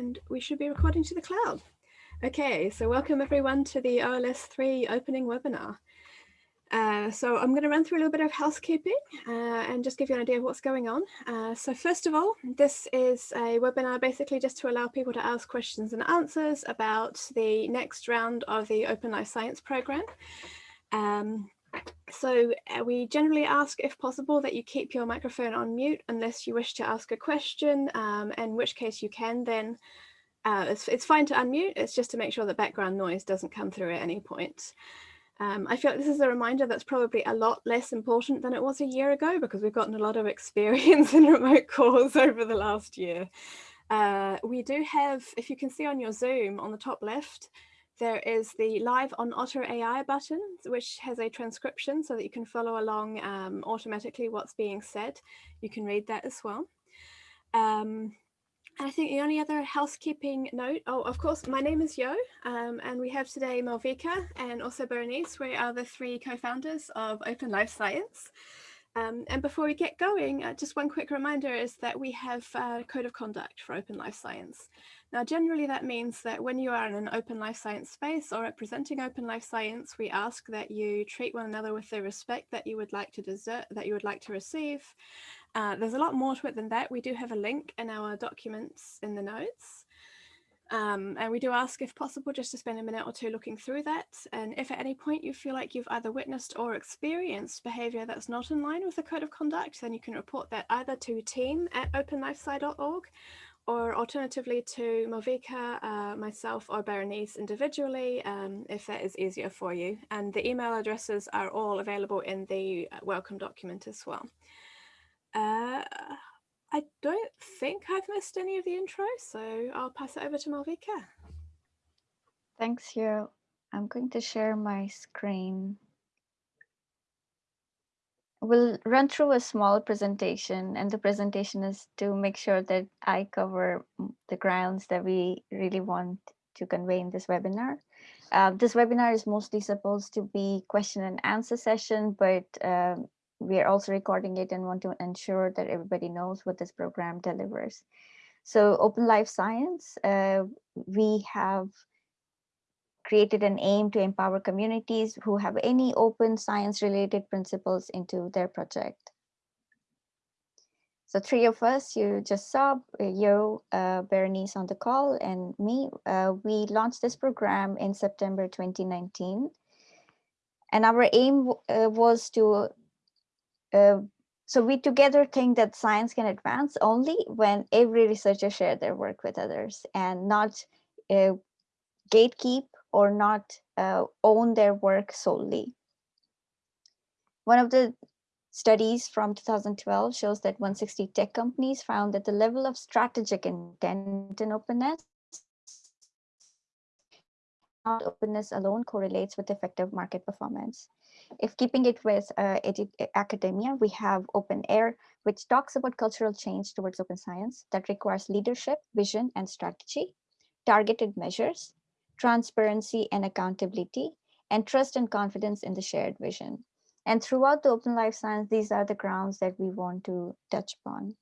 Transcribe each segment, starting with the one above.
And we should be recording to the cloud. Okay, so welcome everyone to the OLS 3 opening webinar. Uh, so I'm going to run through a little bit of housekeeping uh, and just give you an idea of what's going on. Uh, so first of all, this is a webinar basically just to allow people to ask questions and answers about the next round of the Open Life Science program. Um, so uh, we generally ask if possible that you keep your microphone on mute unless you wish to ask a question, um, in which case you can then, uh, it's, it's fine to unmute, it's just to make sure that background noise doesn't come through at any point. Um, I feel like this is a reminder that's probably a lot less important than it was a year ago because we've gotten a lot of experience in remote calls over the last year. Uh, we do have, if you can see on your Zoom on the top left, there is the live on Otter AI button, which has a transcription so that you can follow along um, automatically what's being said. You can read that as well. Um, I think the only other housekeeping note, oh, of course, my name is Yo, um, and we have today Malvika and also Berenice. We are the three co-founders of Open Life Science. Um, and before we get going, uh, just one quick reminder is that we have a code of conduct for Open Life Science. Now, generally that means that when you are in an open life science space or representing open life science, we ask that you treat one another with the respect that you would like to desert, that you would like to receive. Uh, there's a lot more to it than that. We do have a link in our documents in the notes. Um, and we do ask if possible just to spend a minute or two looking through that. And if at any point you feel like you've either witnessed or experienced behavior that's not in line with the code of conduct, then you can report that either to team at openlifesci.org or alternatively to Malvika, uh, myself or Berenice individually, um, if that is easier for you. And the email addresses are all available in the uh, welcome document as well. Uh, I don't think I've missed any of the intro, so I'll pass it over to Malvika. Thanks, Yo. I'm going to share my screen we'll run through a small presentation and the presentation is to make sure that I cover the grounds that we really want to convey in this webinar. Uh, this webinar is mostly supposed to be question and answer session, but um, we are also recording it and want to ensure that everybody knows what this program delivers. So Open Life Science, uh, we have created an aim to empower communities who have any open science related principles into their project. So three of us, you just saw, uh, you, uh, Berenice on the call and me, uh, we launched this program in September 2019. And our aim uh, was to, uh, so we together think that science can advance only when every researcher share their work with others and not uh, gatekeep or not uh, own their work solely. One of the studies from 2012 shows that 160 tech companies found that the level of strategic intent and openness openness alone correlates with effective market performance. If keeping it with uh, academia, we have OpenAIRE, which talks about cultural change towards open science that requires leadership, vision, and strategy, targeted measures, transparency and accountability, and trust and confidence in the shared vision. And throughout the Open Life Science, these are the grounds that we want to touch upon.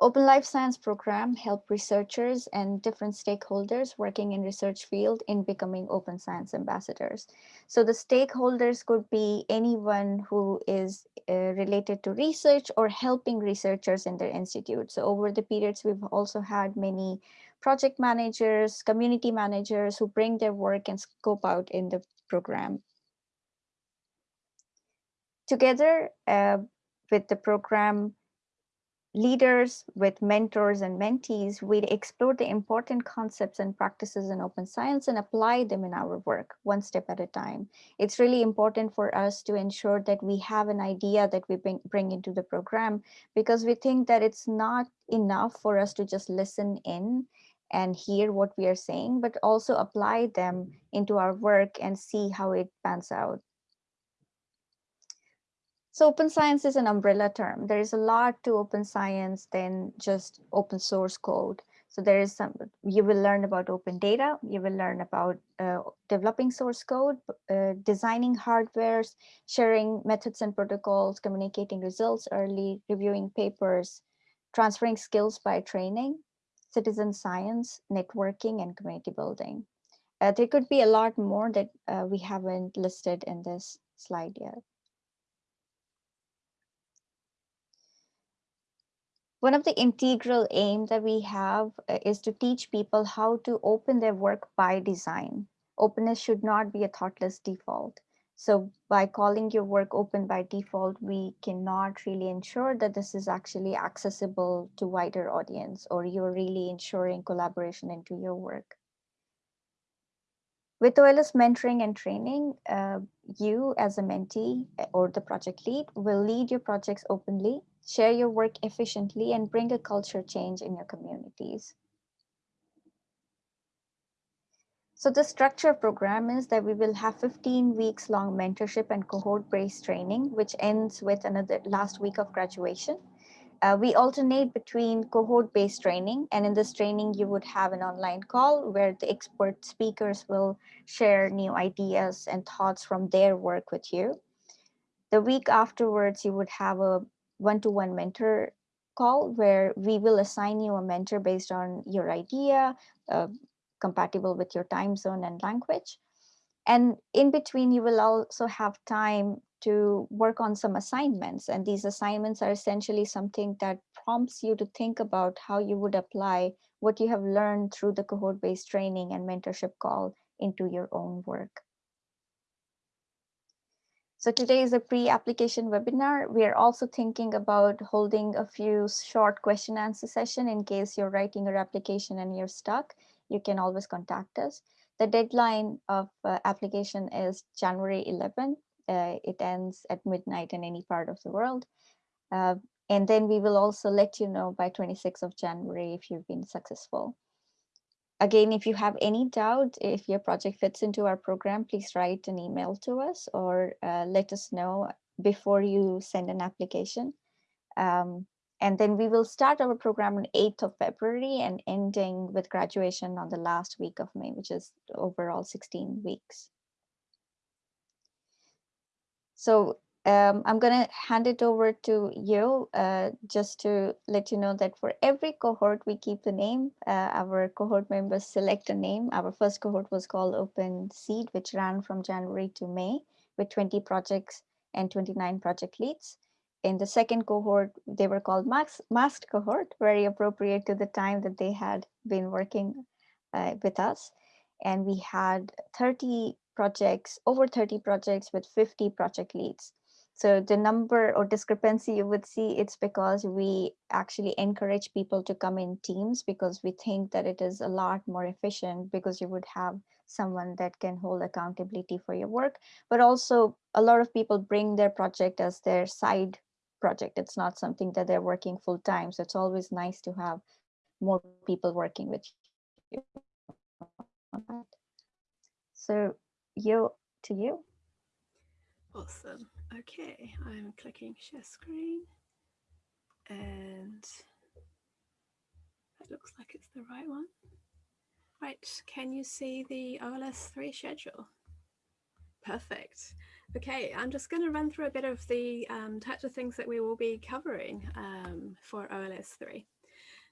Open Life Science program help researchers and different stakeholders working in research field in becoming open science ambassadors. So the stakeholders could be anyone who is uh, related to research or helping researchers in their institute. So over the periods, we've also had many project managers, community managers who bring their work and scope out in the program. Together uh, with the program leaders, with mentors and mentees, we explore the important concepts and practices in open science and apply them in our work one step at a time. It's really important for us to ensure that we have an idea that we bring, bring into the program because we think that it's not enough for us to just listen in and hear what we are saying, but also apply them mm-hmm. into our work and see how it pans out. So open science is an umbrella term. There is a lot to open science than just open source code. So there is some, you will learn about open data, you will learn about uh, developing source code, uh, designing hardwares, sharing methods and protocols, communicating results early, reviewing papers, transferring skills by training, citizen science, networking, and community building. Uh, there could be a lot more that uh, we haven't listed in this slide yet. One of the integral aim that we have uh, is to teach people how to open their work by design. Openness should not be a thoughtless default. So by calling your work open by default, we cannot really ensure that this is actually accessible to wider audience or you're really ensuring collaboration into your work. With OLS mentoring and training, uh, you as a mentee uh, or the project lead will lead your projects openly, share your work efficiently, and bring a culture change in your communities. So the structure of program is that we will have 15 weeks long mentorship and cohort based training, which ends with another last week of graduation. Uh, we alternate between cohort-based training, and in this training, you would have an online call where the expert speakers will share new ideas and thoughts from their work with you. The week afterwards, you would have a one-to-one -one mentor call where we will assign you a mentor based on your idea, uh, compatible with your time zone and language. And in between, you will also have time to work on some assignments. And these assignments are essentially something that prompts you to think about how you would apply what you have learned through the cohort-based training and mentorship call into your own work. So today is a pre-application webinar. We are also thinking about holding a few short question answer session in case you're writing your application and you're stuck. You can always contact us. The deadline of uh, application is January 11 uh, it ends at midnight in any part of the world. Uh, and then we will also let you know by 26th of January if you've been successful. Again, if you have any doubt, if your project fits into our program, please write an email to us or uh, let us know before you send an application. Um, and then we will start our program on 8th of February and ending with graduation on the last week of May, which is overall 16 weeks. So um, I'm going to hand it over to you uh, just to let you know that for every cohort, we keep the name. Uh, our cohort members select a name. Our first cohort was called Open Seed, which ran from January to May with 20 projects and 29 project leads. In the second cohort, they were called Masked Cohort, very appropriate to the time that they had been working uh, with us. And we had 30 projects, over 30 projects with 50 project leads. So the number or discrepancy you would see, it's because we actually encourage people to come in teams because we think that it is a lot more efficient because you would have someone that can hold accountability for your work. But also a lot of people bring their project as their side project. It's not something that they're working full time. So it's always nice to have more people working with you. So you to you. Awesome. Okay, I'm clicking share screen and that looks like it's the right one. Right, can you see the OLS3 schedule? Perfect. Okay, I'm just going to run through a bit of the um, types of things that we will be covering um, for OLS3.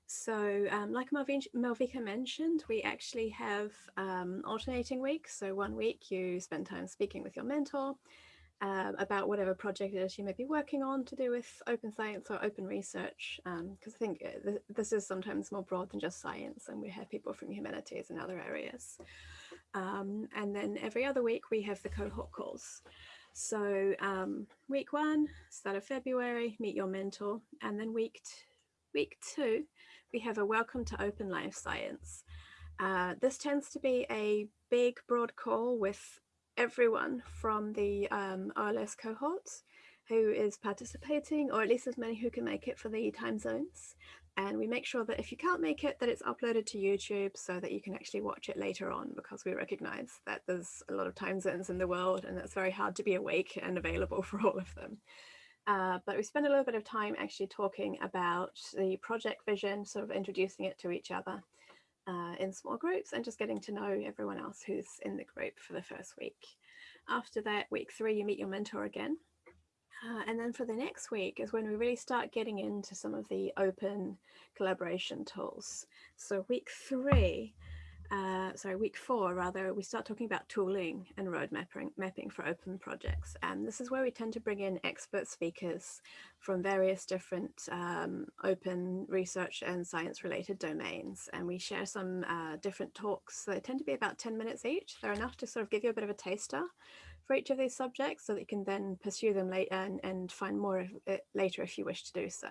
So um, like Malvika mentioned, we actually have um, alternating weeks. So one week you spend time speaking with your mentor um, about whatever project it is you may be working on to do with open science or open research. Because um, I think uh, th this is sometimes more broad than just science and we have people from humanities and other areas. Um, and then every other week we have the cohort calls. So um, week one, start of February, meet your mentor. And then week, week two, we have a welcome to open life science. Uh, this tends to be a big broad call with everyone from the um, OLS cohorts who is participating or at least as many who can make it for the time zones. And we make sure that if you can't make it, that it's uploaded to YouTube so that you can actually watch it later on because we recognize that there's a lot of time zones in the world and it's very hard to be awake and available for all of them. Uh, but we spend a little bit of time actually talking about the project vision, sort of introducing it to each other uh, in small groups and just getting to know everyone else who's in the group for the first week. After that, week three, you meet your mentor again. Uh, and then for the next week is when we really start getting into some of the open collaboration tools. So week three, uh, sorry, week four rather, we start talking about tooling and road mapping, mapping for open projects. And this is where we tend to bring in expert speakers from various different um, open research and science related domains. And we share some uh, different talks. They tend to be about 10 minutes each. They're enough to sort of give you a bit of a taster for each of these subjects so that you can then pursue them later and, and find more later if you wish to do so.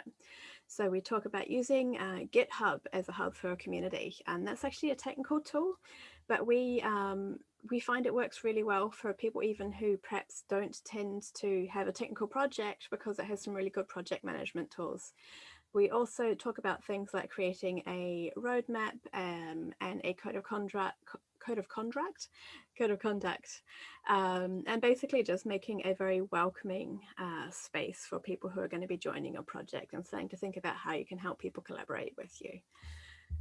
So we talk about using uh, GitHub as a hub for a community, and that's actually a technical tool, but we um, we find it works really well for people even who perhaps don't tend to have a technical project because it has some really good project management tools. We also talk about things like creating a roadmap um, and a code of conduct, code of conduct, code of conduct, um, and basically just making a very welcoming uh, space for people who are going to be joining your project and starting to think about how you can help people collaborate with you.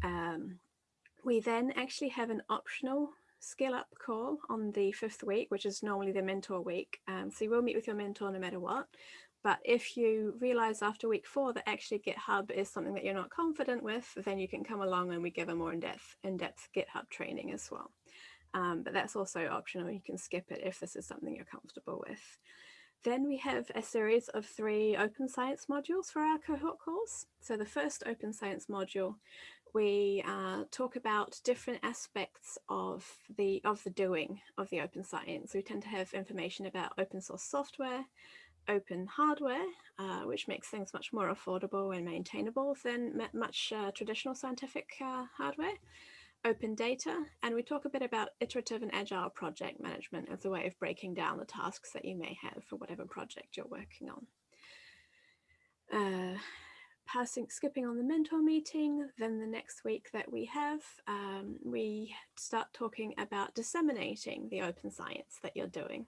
Um, we then actually have an optional skill up call on the fifth week, which is normally the mentor week. Um, so you will meet with your mentor no matter what. But if you realize after week four that actually GitHub is something that you're not confident with, then you can come along and we give a more in-depth in-depth GitHub training as well. Um, but that's also optional. You can skip it if this is something you're comfortable with. Then we have a series of three open science modules for our cohort calls. So the first open science module, we uh, talk about different aspects of the of the doing of the open science. We tend to have information about open source software, open hardware, uh, which makes things much more affordable and maintainable than much uh, traditional scientific uh, hardware, open data, and we talk a bit about iterative and agile project management as a way of breaking down the tasks that you may have for whatever project you're working on. Passing, skipping on the mentor meeting, then the next week that we have, um, we start talking about disseminating the open science that you're doing.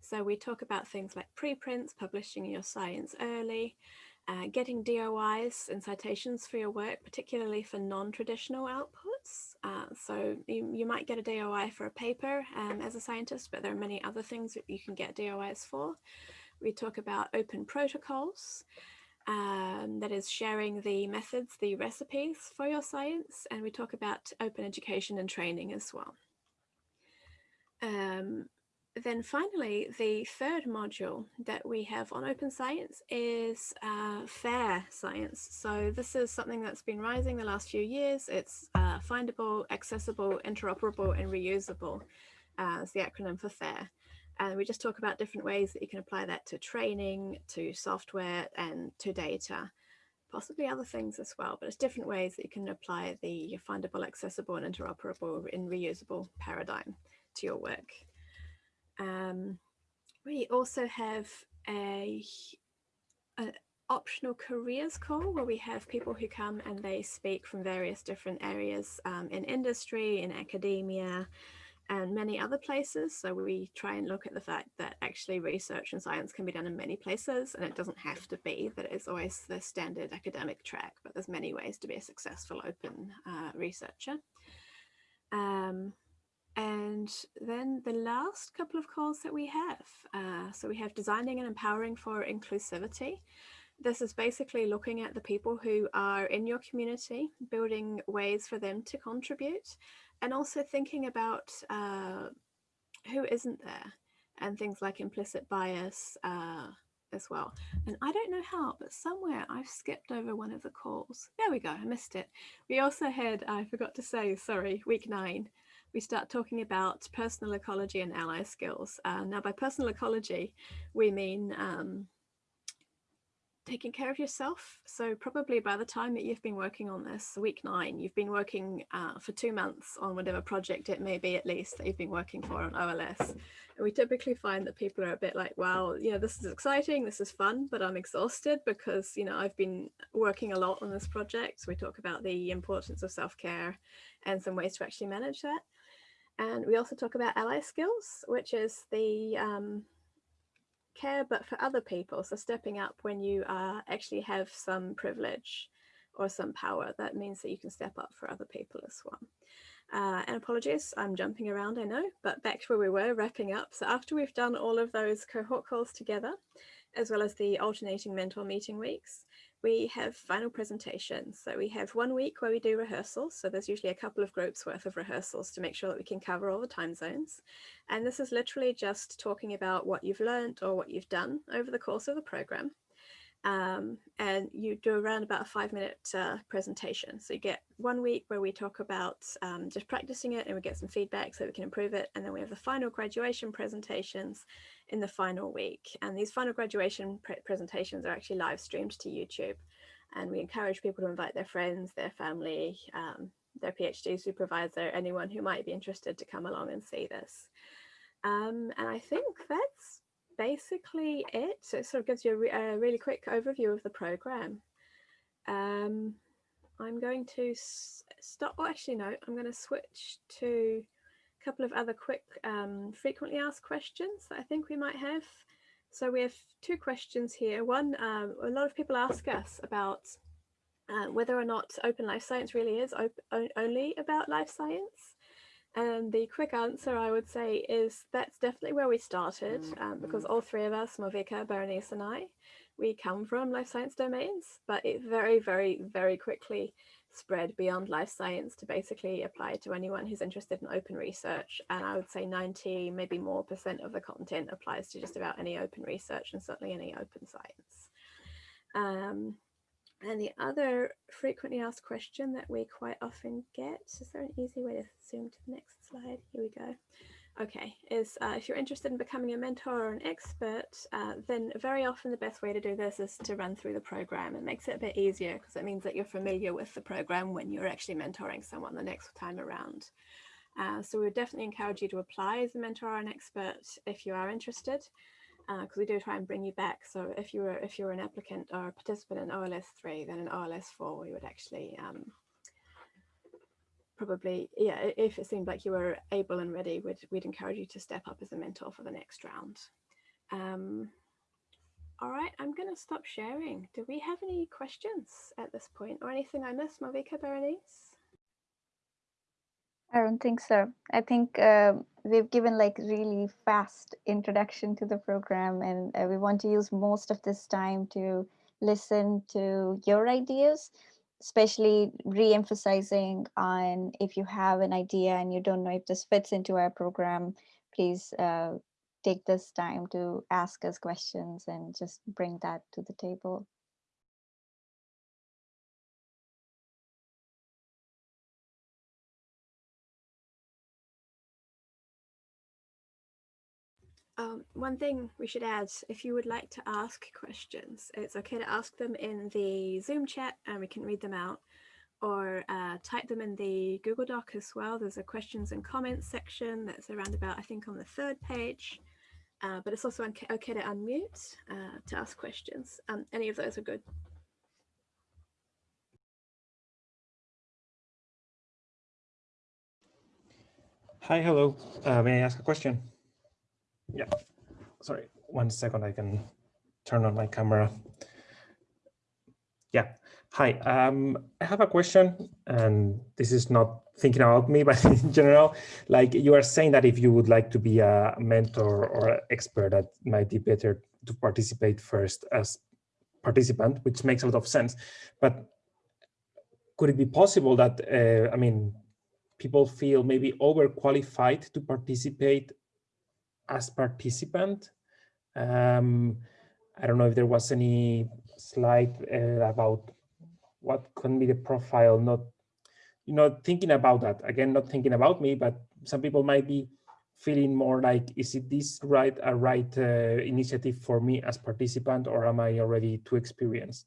So we talk about things like preprints, publishing your science early, uh, getting DOIs and citations for your work, particularly for non-traditional outputs. Uh, so you, you might get a DOI for a paper um, as a scientist, but there are many other things that you can get DOIs for. We talk about open protocols, um, that is sharing the methods, the recipes for your science, and we talk about open education and training as well. Um, then finally, the third module that we have on open science is uh, fair science. So this is something that's been rising the last few years. It's uh, findable, accessible, interoperable, and reusable uh, as the acronym for FAIR. And we just talk about different ways that you can apply that to training, to software, and to data, possibly other things as well, but it's different ways that you can apply the findable, accessible, and interoperable and reusable paradigm to your work. Um, we also have a, a, optional careers call where we have people who come and they speak from various different areas um, in industry, in academia, and many other places. So we try and look at the fact that actually research and science can be done in many places and it doesn't have to be that it's always the standard academic track, but there's many ways to be a successful open uh, researcher. Um, and then the last couple of calls that we have, uh, so we have designing and empowering for inclusivity. This is basically looking at the people who are in your community, building ways for them to contribute, and also thinking about uh, who isn't there and things like implicit bias uh, as well. And I don't know how, but somewhere I've skipped over one of the calls. There we go, I missed it. We also had, I forgot to say, sorry, week nine, we start talking about personal ecology and ally skills. Uh, now by personal ecology, we mean um, taking care of yourself. So probably by the time that you've been working on this, week nine, you've been working uh, for two months on whatever project it may be at least that you've been working for on OLS. And we typically find that people are a bit like, well, you know, this is exciting, this is fun, but I'm exhausted because, you know, I've been working a lot on this project. So we talk about the importance of self-care and some ways to actually manage that. And we also talk about ally skills, which is the um, care but for other people. So stepping up when you uh, actually have some privilege or some power, that means that you can step up for other people as well. Uh, and apologies, I'm jumping around, I know, but back to where we were wrapping up. So after we've done all of those cohort calls together, as well as the alternating mentor meeting weeks, we have final presentations. So we have one week where we do rehearsals. So there's usually a couple of groups worth of rehearsals to make sure that we can cover all the time zones. And this is literally just talking about what you've learned or what you've done over the course of the program. Um, and you do around about a five minute uh, presentation. So you get one week where we talk about um, just practicing it and we get some feedback so we can improve it. And then we have the final graduation presentations in the final week. And these final graduation pre presentations are actually live streamed to YouTube. And we encourage people to invite their friends, their family, um, their PhD supervisor, anyone who might be interested to come along and see this. Um, and I think that's basically it. So it sort of gives you a, re a really quick overview of the program. Um, I'm going to stop, oh, actually no, I'm going to switch to a couple of other quick um, frequently asked questions that I think we might have. So we have two questions here. One, um, a lot of people ask us about uh, whether or not open life science really is only about life science. And the quick answer I would say is that's definitely where we started um, because mm-hmm. all three of us, Malvika, Berenice and I, we come from life science domains, but it very, very, very quickly spread beyond life science to basically apply to anyone who's interested in open research. And I would say 90, maybe more percent of the content applies to just about any open research and certainly any open science. Um, and the other frequently asked question that we quite often get, is there an easy way to zoom to the next slide? Here we go. Okay, is uh, if you're interested in becoming a mentor or an expert, uh, then very often the best way to do this is to run through the program. It makes it a bit easier because it means that you're familiar with the program when you're actually mentoring someone the next time around. Uh, so we would definitely encourage you to apply as a mentor or an expert if you are interested because uh, we do try and bring you back. So if you were if you were an applicant or a participant in OLS three, then in OLS four, we would actually um, probably yeah if it seemed like you were able and ready, we'd we'd encourage you to step up as a mentor for the next round. Um, all right, I'm going to stop sharing. Do we have any questions at this point or anything I missed, Malvika Berenice? I don't think so. I think uh, we've given like really fast introduction to the program and uh, we want to use most of this time to listen to your ideas, especially re-emphasizing on if you have an idea and you don't know if this fits into our program, please uh, take this time to ask us questions and just bring that to the table. One thing we should add, if you would like to ask questions, it's okay to ask them in the Zoom chat and we can read them out or uh, type them in the Google Doc as well. There's a questions and comments section that's around about, I think, on the third page. Uh, but it's also okay to unmute uh, to ask questions. Um, any of those are good. Hi, hello. Uh, may I ask a question? Yeah, sorry, one second, I can turn on my camera. Yeah, hi, um, I have a question and this is not thinking about me, but in general, like you are saying that if you would like to be a mentor or expert, that might be better to participate first as participant, which makes a lot of sense. But could it be possible that, uh, I mean, people feel maybe overqualified to participate as participant. Um, I don't know if there was any slide uh, about what can be the profile, not, you know, thinking about that. Again, not thinking about me, but some people might be feeling more like, is it this right, a right uh, initiative for me as participant, or am I already too experienced?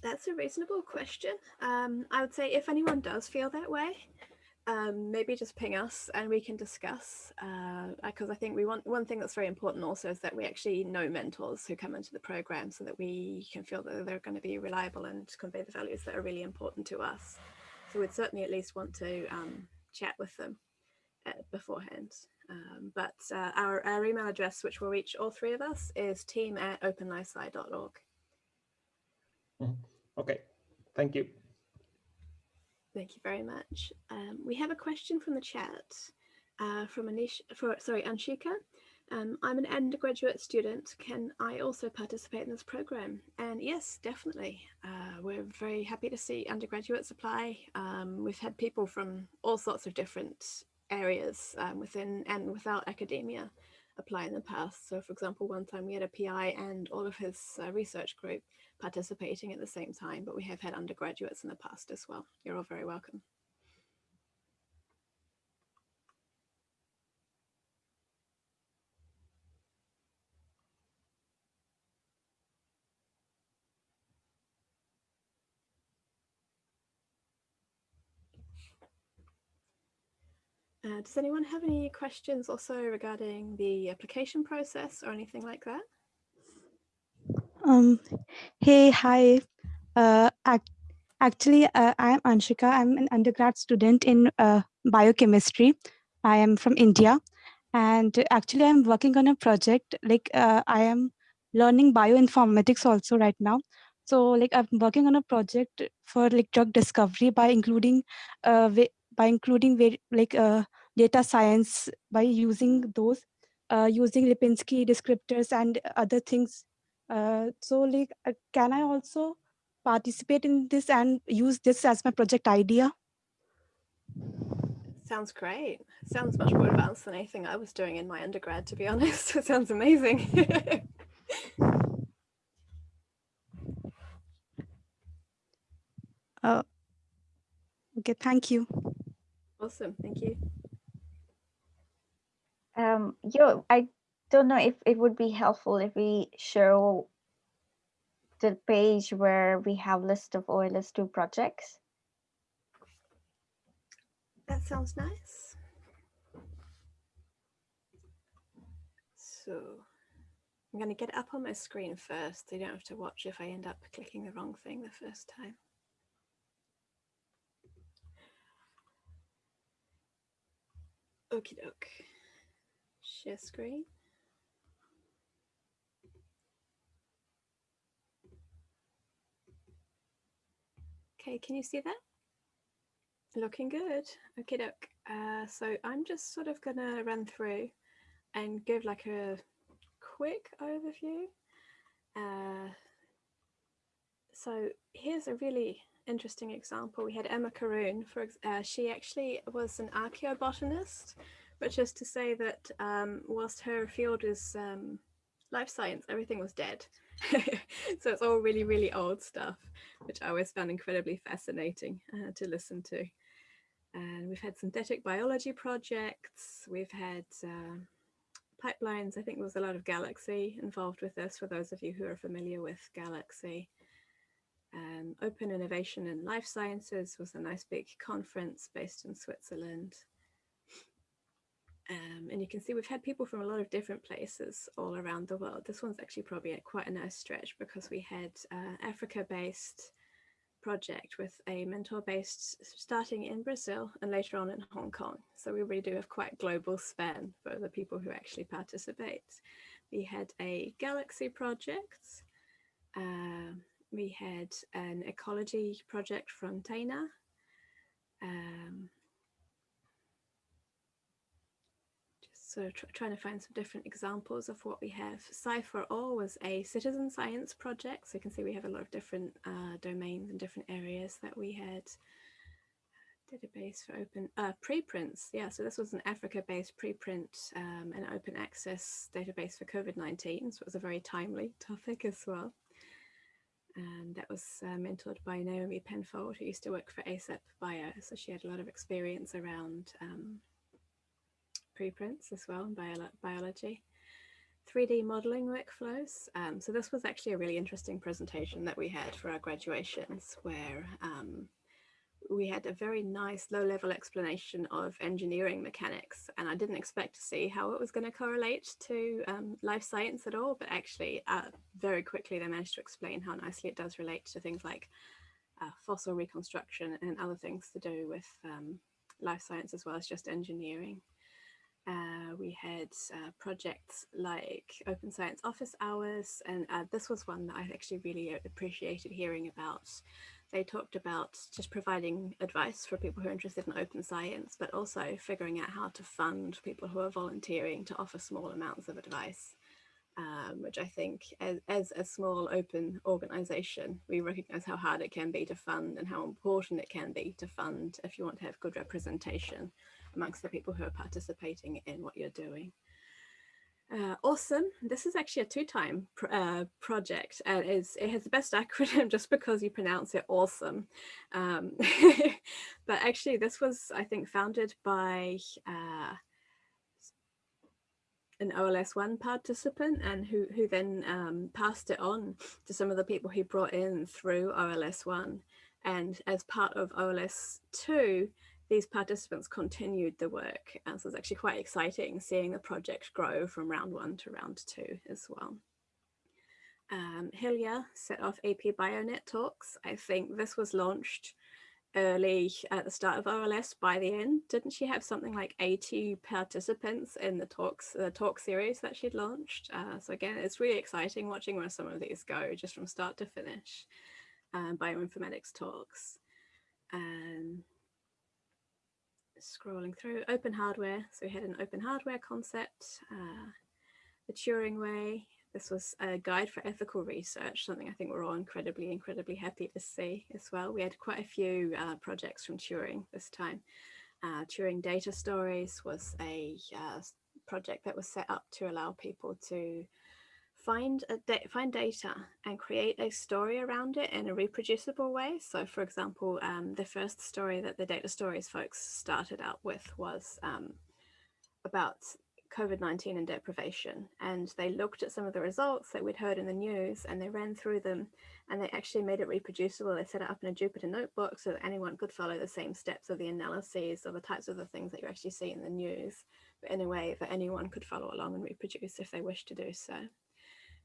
That's a reasonable question. Um, I would say if anyone does feel that way, um, maybe just ping us and we can discuss because uh, I think we want one thing that's very important also is that we actually know mentors who come into the program so that we can feel that they're going to be reliable and convey the values that are really important to us. So we'd certainly at least want to um, chat with them uh, beforehand. Um, but uh, our, our email address, which will reach all three of us, is team at openlifesci.org. Mm-hmm. Okay, thank you. Thank you very much. Um, we have a question from the chat. uh, from Anish, for, sorry, Anshika. Um, I'm an undergraduate student. Can I also participate in this program? And yes, definitely. Uh, we're very happy to see undergraduates apply. Um, we've had people from all sorts of different areas um, within and without academia apply in the past. So for example, one time we had a PI and all of his uh, research group participating at the same time, but we have had undergraduates in the past as well. You're all very welcome. Uh, does anyone have any questions also regarding the application process or anything like that? Um, hey, hi. Uh, ac actually, uh, I'm Anshika. I'm an undergrad student in uh, biochemistry. I am from India. And actually, I'm working on a project, like uh, I am learning bioinformatics also right now. So like I'm working on a project for like drug discovery by including uh, by including like uh, data science by using those, uh, using Lipinski descriptors and other things. Uh, so like, uh, can I also participate in this and use this as my project idea? Sounds great. Sounds much more advanced than anything I was doing in my undergrad, to be honest. It sounds amazing. uh, okay, thank you. Awesome, thank you. Um, Yo, I don't know if it would be helpful if we show the page where we have list of OLS2 projects. That sounds nice. So I'm going to get up on my screen first. So You don't have to watch if I end up clicking the wrong thing the first time. Okie doke. Share screen. Okay, can you see that? Looking good. Okay, doke. Uh, so I'm just sort of gonna run through and give like a quick overview. Uh, so here's a really interesting example. We had Emma Karoune, for uh, she actually was an archaeobotanist, which just to say that um, whilst her field is um, life science, everything was dead. so it's all really, really old stuff, which I always found incredibly fascinating uh, to listen to. And we've had synthetic biology projects, we've had uh, pipelines, I think there was a lot of Galaxy involved with this, for those of you who are familiar with Galaxy. Um, Open Innovation in Life Sciences was a nice big conference based in Switzerland. Um, and you can see we've had people from a lot of different places all around the world. This one's actually probably a, quite a nice stretch because we had uh, Africa-based project with a mentor based starting in Brazil and later on in Hong Kong. So we really do have quite global span for the people who actually participate. We had a Galaxy project. Uh, we had an ecology project from Taina. Um, So tr trying to find some different examples of what we have. Sci4All was a citizen science project. So you can see we have a lot of different uh, domains and different areas that we had. Database for open uh, preprints. Yeah, so this was an Africa-based preprint um, and open access database for COVID-19. So it was a very timely topic as well. And that was uh, mentored by Naomi Penfold, who used to work for ASAP Bio. So she had a lot of experience around um, preprints as well in bio biology. 3D modeling workflows. Um, so this was actually a really interesting presentation that we had for our graduations where um, we had a very nice low level explanation of engineering mechanics and I didn't expect to see how it was going to correlate to um, life science at all but actually uh, very quickly they managed to explain how nicely it does relate to things like uh, fossil reconstruction and other things to do with um, life science as well as just engineering. Uh, we had uh, projects like Open Science Office Hours, and uh, this was one that I actually really appreciated hearing about. they talked about just providing advice for people who are interested in open science, but also figuring out how to fund people who are volunteering to offer small amounts of advice, um, which I think as, as a small open organization, we recognize how hard it can be to fund and how important it can be to fund if you want to have good representation amongst the people who are participating in what you're doing. Uh, awesome. This is actually a two-time pr uh, project and it has the best acronym just because you pronounce it awesome. Um, but actually this was, I think, founded by uh, an OLS1 participant and who, who then um, passed it on to some of the people he brought in through OLS1. And as part of OLS2, these participants continued the work. And so it's actually quite exciting seeing the project grow from round one to round two as well. Um, set off AP Bionet talks. I think this was launched early at the start of OLS by the end. Didn't she have something like 80 participants in the talks, the talk series that she'd launched? Uh, so again, it's really exciting watching where some of these go just from start to finish. Um, bioinformatics talks. Um, scrolling through open hardware. So we had an open hardware concept, uh, the Turing Way. This was a guide for ethical research, something I think we're all incredibly, incredibly happy to see as well. We had quite a few uh, projects from Turing this time. Uh, Turing Data Stories was a uh, project that was set up to allow people to find da find data and create a story around it in a reproducible way. So for example, um, the first story that the data stories folks started out with was um, about COVID-19 and deprivation. And they looked at some of the results that we'd heard in the news and they ran through them and they actually made it reproducible. They set it up in a Jupyter notebook so that anyone could follow the same steps of the analyses or the types of the things that you actually see in the news, but in a way that anyone could follow along and reproduce if they wish to do so.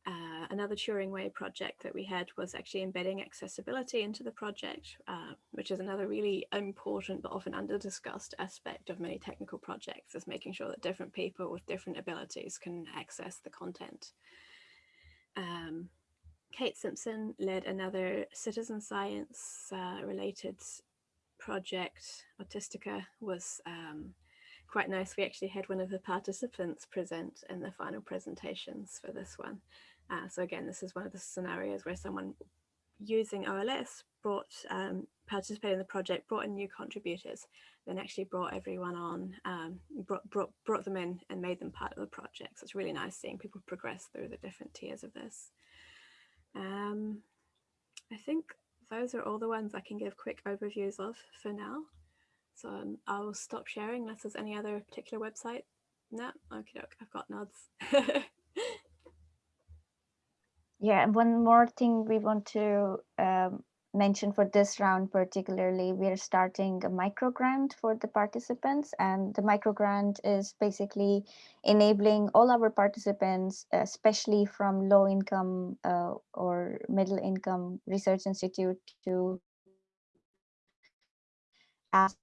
Uh, another Turing Way project that we had was actually embedding accessibility into the project, uh, which is another really important but often under-discussed aspect of many technical projects is making sure that different people with different abilities can access the content. Um, Kate Simpson led another citizen science uh, related project. Autistica was um, quite nice. We actually had one of the participants present in the final presentations for this one. Uh, so again, this is one of the scenarios where someone using OLS brought, um, participated in the project, brought in new contributors, then actually brought everyone on, um, brought, brought, brought them in and made them part of the project. So it's really nice seeing people progress through the different tiers of this. Um, I think those are all the ones I can give quick overviews of for now. So um, I'll stop sharing unless there's any other particular website. No, okay, I've got nods. Yeah, and one more thing we want to um, mention for this round particularly, we are starting a micro grant for the participants and the micro grant is basically enabling all our participants, especially from low income uh, or middle income research institute to ask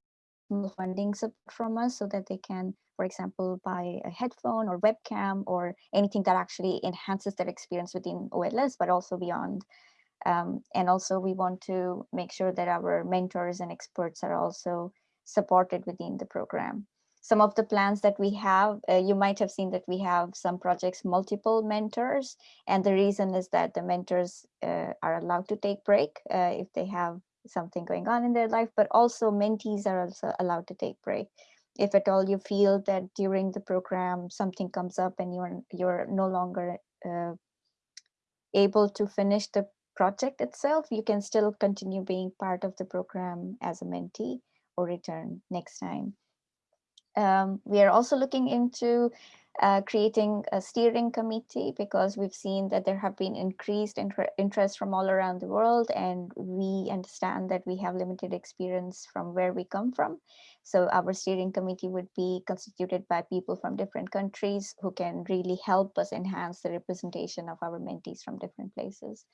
funding support from us so that they can for example, buy a headphone or webcam or anything that actually enhances their experience within OLS, but also beyond. Um, and also we want to make sure that our mentors and experts are also supported within the program. Some of the plans that we have, uh, you might have seen that we have some projects, multiple mentors. And the reason is that the mentors uh, are allowed to take break uh, if they have something going on in their life, but also mentees are also allowed to take break if at all you feel that during the program something comes up and you're you're no longer uh, able to finish the project itself, you can still continue being part of the program as a mentee or return next time. Um, we are also looking into uh, creating a steering committee because we've seen that there have been increased inter interest from all around the world and we understand that we have limited experience from where we come from. So our steering committee would be constituted by people from different countries who can really help us enhance the representation of our mentees from different places.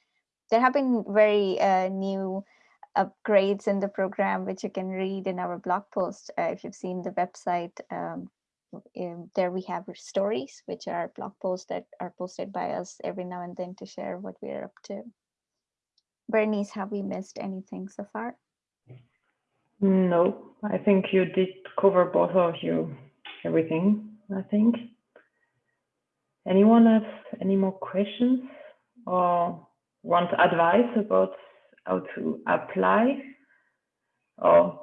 There have been very uh, new upgrades in the program, which you can read in our blog post. Uh, if you've seen the website, um, um, there we have stories, which are blog posts that are posted by us every now and then to share what we're up to. Bernice, have we missed anything so far? No, I think you did cover both of you, everything, I think. Anyone have any more questions or want advice about how to apply? Or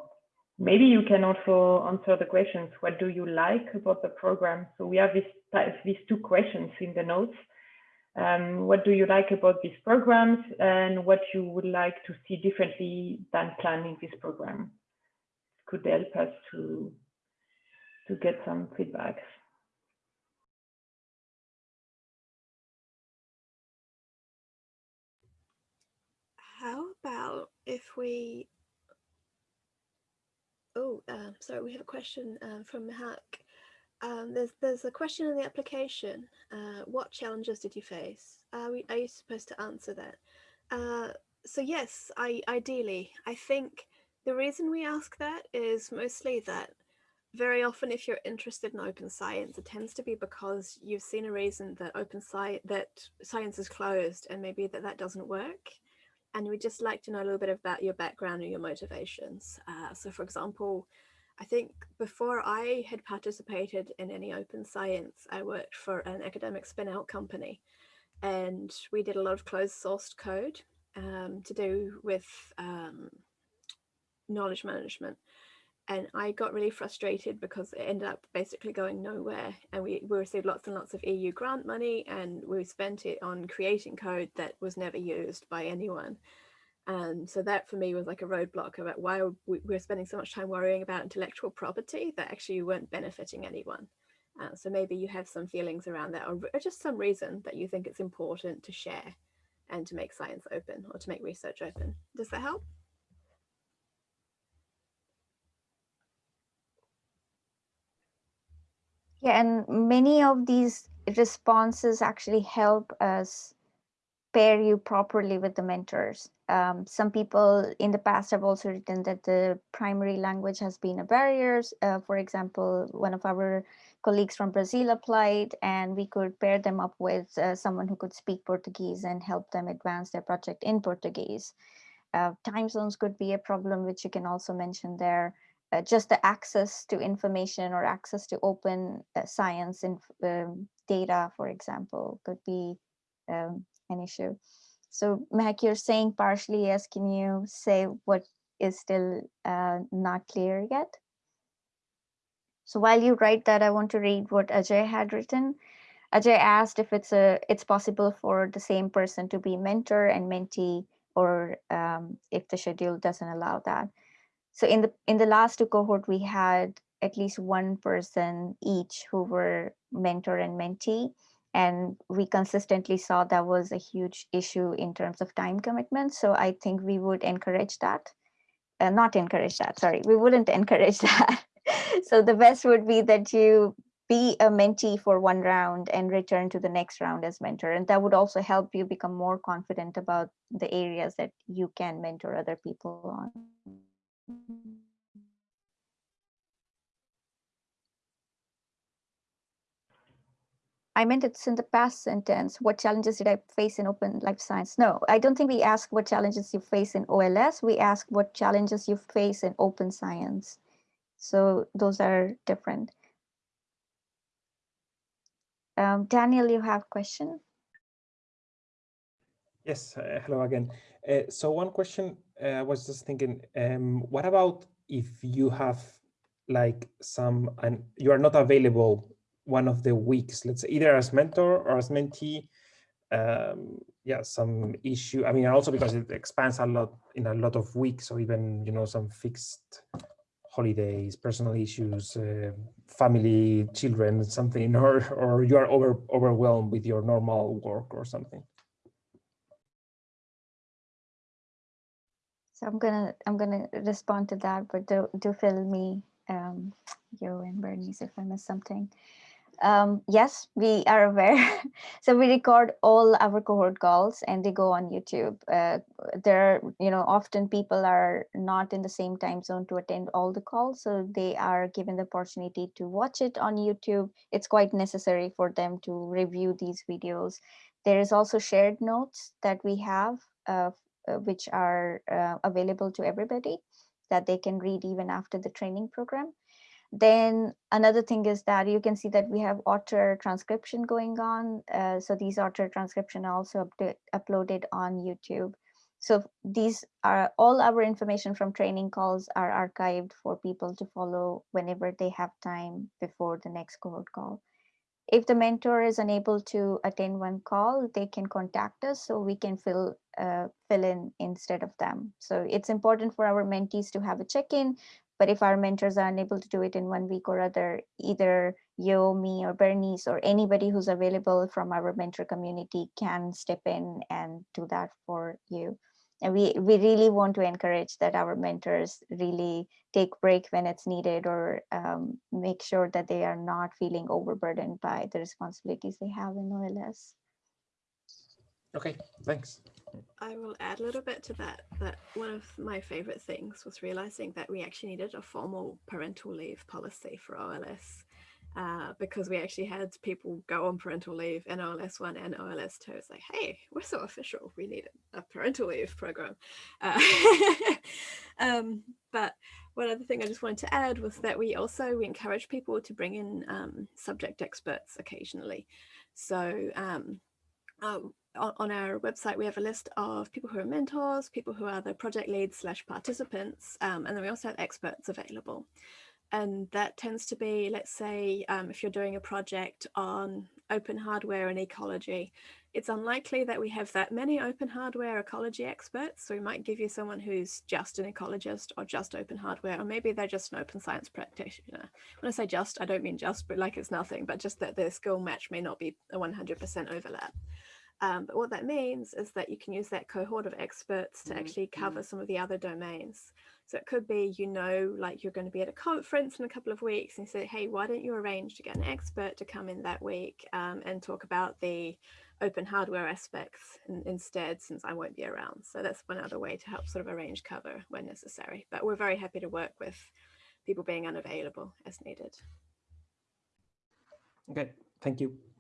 maybe you can also answer the questions, what do you like about the program? So we have this, these two questions in the notes. Um, what do you like about these programs and what you would like to see differently than planning this program? Could help us to, to get some feedback. About if we, oh, uh, sorry, we have a question uh, from Mihak. Um, there's there's a question in the application. Uh, what challenges did you face? Are, we, are you supposed to answer that? Uh, so yes, I ideally, I think the reason we ask that is mostly that very often if you're interested in open science, it tends to be because you've seen a reason that open science, that science is closed and maybe that that doesn't work. And we'd just like to know a little bit about your background and your motivations. Uh, so for example, I think before I had participated in any open science, I worked for an academic spin out company and we did a lot of closed sourced code um, to do with um, knowledge management. And I got really frustrated because it ended up basically going nowhere. And we, we received lots and lots of EU grant money and we spent it on creating code that was never used by anyone. And so that for me was like a roadblock about why we were spending so much time worrying about intellectual property that actually weren't benefiting anyone. Uh, so maybe you have some feelings around that or, or just some reason that you think it's important to share and to make science open or to make research open. Does that help? Yeah, and many of these responses actually help us pair you properly with the mentors. Um, some people in the past have also written that the primary language has been a barrier. Uh, for example, one of our colleagues from Brazil applied and we could pair them up with uh, someone who could speak Portuguese and help them advance their project in Portuguese. Uh, time zones could be a problem, which you can also mention there. Uh, just the access to information or access to open uh, science and um, data, for example, could be um, an issue. So Mac, you're saying partially yes. Can you say what is still uh, not clear yet? So while you write that, I want to read what Ajay had written. Ajay asked if it's a it's possible for the same person to be mentor and mentee, or um, if the schedule doesn't allow that. So in the in the last two cohort, we had at least one person each who were mentor and mentee and we consistently saw that was a huge issue in terms of time commitment. So I think we would encourage that, uh, not encourage that, sorry, we wouldn't encourage that. so the best would be that you be a mentee for one round and return to the next round as mentor. And that would also help you become more confident about the areas that you can mentor other people on. I meant it's in the past sentence. What challenges did I face in open life science? No, I don't think we ask what challenges you face in OLS. We ask what challenges you face in open science. So those are different. Um, Daniel, you have a question? Yes, uh, hello again. Uh, so one question I was just thinking, um, what about if you have like some, and you are not available one of the weeks, let's say either as mentor or as mentee, um, yeah, some issue. I mean, also because it expands a lot in a lot of weeks, or even, you know, some fixed holidays, personal issues, uh, family, children, something, or, or you are over, overwhelmed with your normal work or something. I'm gonna I'm gonna respond to that, but do do fill me, um, you and Bernice if I miss something. Um, yes, we are aware. so we record all our cohort calls and they go on YouTube. Uh, there are, you know, often people are not in the same time zone to attend all the calls. So they are given the opportunity to watch it on YouTube. It's quite necessary for them to review these videos. There is also shared notes that we have uh, which are uh, available to everybody that they can read even after the training program. Then another thing is that you can see that we have otter transcription going on. Uh, so these otter transcription are also uploaded on YouTube. So these are all our information from training calls are archived for people to follow whenever they have time before the next cohort call. If the mentor is unable to attend one call, they can contact us so we can fill uh, fill in instead of them. So it's important for our mentees to have a check-in but if our mentors are unable to do it in one week or other, either Yo, me, or Bernice, or anybody who's available from our mentor community can step in and do that for you. And we, we really want to encourage that our mentors really take break when it's needed or um, make sure that they are not feeling overburdened by the responsibilities they have in OLS. Okay, thanks. I will add a little bit to that, that one of my favorite things was realizing that we actually needed a formal parental leave policy for OLS uh, because we actually had people go on parental leave in OLS 1 and OLS 2. It's like, hey, we're so official. We need a parental leave program. Uh, um, but one other thing I just wanted to add was that we also we encourage people to bring in um, subject experts occasionally. So um, um, on our website, we have a list of people who are mentors, people who are the project leads slash participants, um, and then we also have experts available. And that tends to be, let's say, um, if you're doing a project on open hardware and ecology, it's unlikely that we have that many open hardware ecology experts. So we might give you someone who's just an ecologist or just open hardware, or maybe they're just an open science practitioner. When I say just, I don't mean just, but like it's nothing, but just that their skill match may not be a 100% overlap. Um, but what that means is that you can use that cohort of experts to Mm-hmm. actually cover some of the other domains. So it could be, you know, like you're going to be at a conference in a couple of weeks and you say, hey, why don't you arrange to get an expert to come in that week um, and talk about the open hardware aspects in, instead, since I won't be around. So that's one other way to help sort of arrange cover when necessary. But we're very happy to work with people being unavailable as needed. Okay, thank you.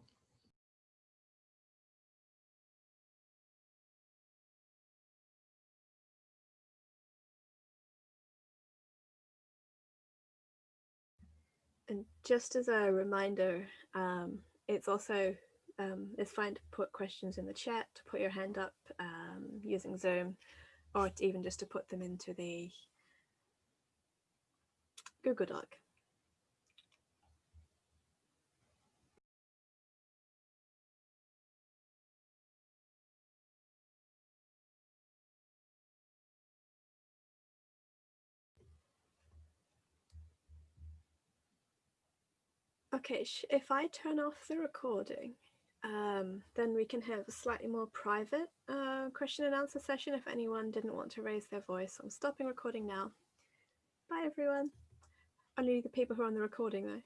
And just as a reminder, um, it's also um, it's fine to put questions in the chat, to put your hand up um, using Zoom, or even just to put them into the Google Doc. Okay, if I turn off the recording, um, then we can have a slightly more private uh, question and answer session if anyone didn't want to raise their voice. I'm stopping recording now. Bye everyone. Only the people who are on the recording though.